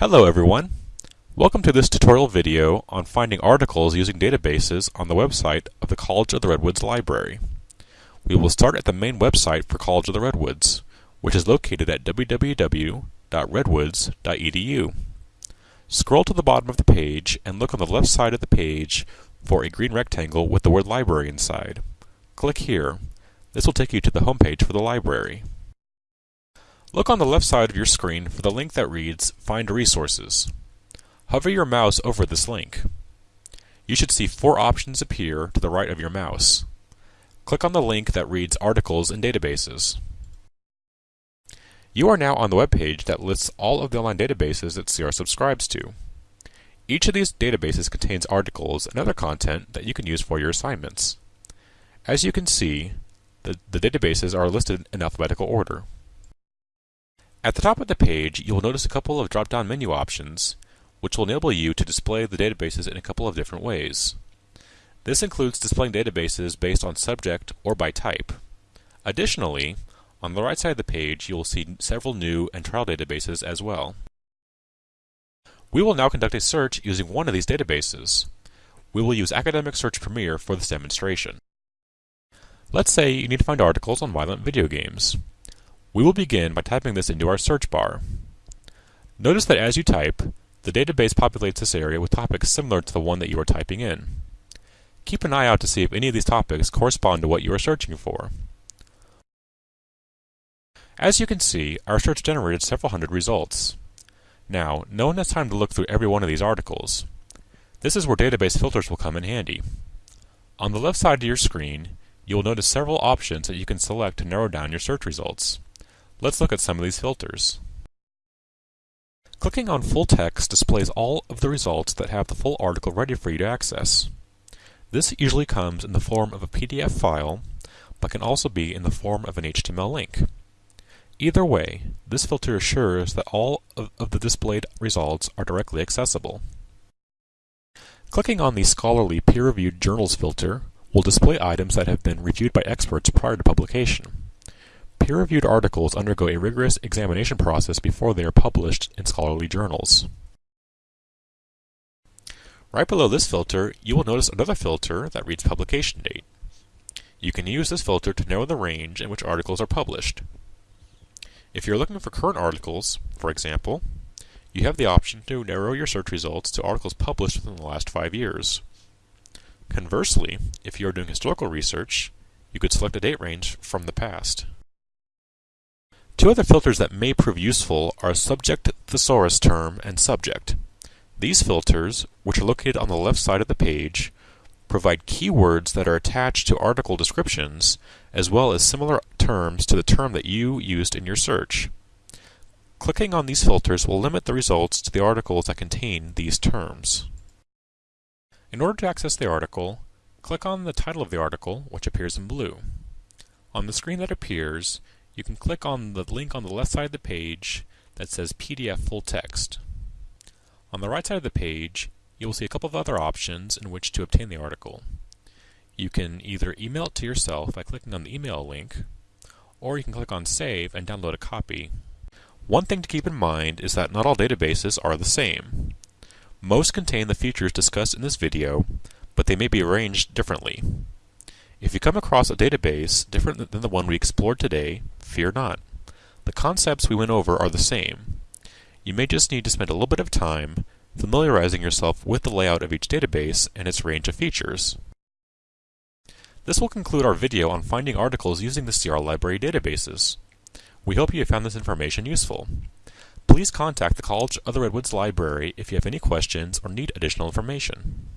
Hello everyone! Welcome to this tutorial video on finding articles using databases on the website of the College of the Redwoods Library. We will start at the main website for College of the Redwoods, which is located at www.redwoods.edu. Scroll to the bottom of the page and look on the left side of the page for a green rectangle with the word library inside. Click here. This will take you to the homepage for the library. Look on the left side of your screen for the link that reads Find Resources. Hover your mouse over this link. You should see four options appear to the right of your mouse. Click on the link that reads Articles and Databases. You are now on the web page that lists all of the online databases that CR subscribes to. Each of these databases contains articles and other content that you can use for your assignments. As you can see, the, the databases are listed in alphabetical order. At the top of the page, you will notice a couple of drop-down menu options, which will enable you to display the databases in a couple of different ways. This includes displaying databases based on subject or by type. Additionally, on the right side of the page, you will see several new and trial databases as well. We will now conduct a search using one of these databases. We will use Academic Search Premier for this demonstration. Let's say you need to find articles on violent video games. We will begin by typing this into our search bar. Notice that as you type, the database populates this area with topics similar to the one that you are typing in. Keep an eye out to see if any of these topics correspond to what you are searching for. As you can see, our search generated several hundred results. Now, no one has time to look through every one of these articles. This is where database filters will come in handy. On the left side of your screen, you will notice several options that you can select to narrow down your search results. Let's look at some of these filters. Clicking on full text displays all of the results that have the full article ready for you to access. This usually comes in the form of a PDF file, but can also be in the form of an HTML link. Either way, this filter assures that all of, the displayed results are directly accessible. Clicking on the Scholarly Peer-Reviewed Journals filter will display items that have been reviewed by experts prior to publication. Peer-reviewed articles undergo a rigorous examination process before they are published in scholarly journals. Right below this filter, you will notice another filter that reads publication date. You can use this filter to narrow the range in which articles are published. If you're looking for current articles, for example, you have the option to narrow your search results to articles published within the last five years. Conversely, if you are doing historical research, you could select a date range from the past. Two other filters that may prove useful are subject thesaurus term and subject. These filters, which are located on the left side of the page, provide keywords that are attached to article descriptions, as well as similar terms to the term that you used in your search. Clicking on these filters will limit the results to the articles that contain these terms. In order to access the article, click on the title of the article, which appears in blue. On the screen that appears, you can click on the link on the left side of the page that says PDF full text. On the right side of the page, you will see a couple of other options in which to obtain the article. You can either email it to yourself by clicking on the email link, or you can click on Save and download a copy. One thing to keep in mind is that not all databases are the same. Most contain the features discussed in this video, but they may be arranged differently. If you come across a database different than the one we explored today, fear not. The concepts we went over are the same. You may just need to spend a little bit of time familiarizing yourself with the layout of each database and its range of features. This will conclude our video on finding articles using the CR Library databases. We hope you found this information useful. Please contact the College of the Redwoods Library if you have any questions or need additional information.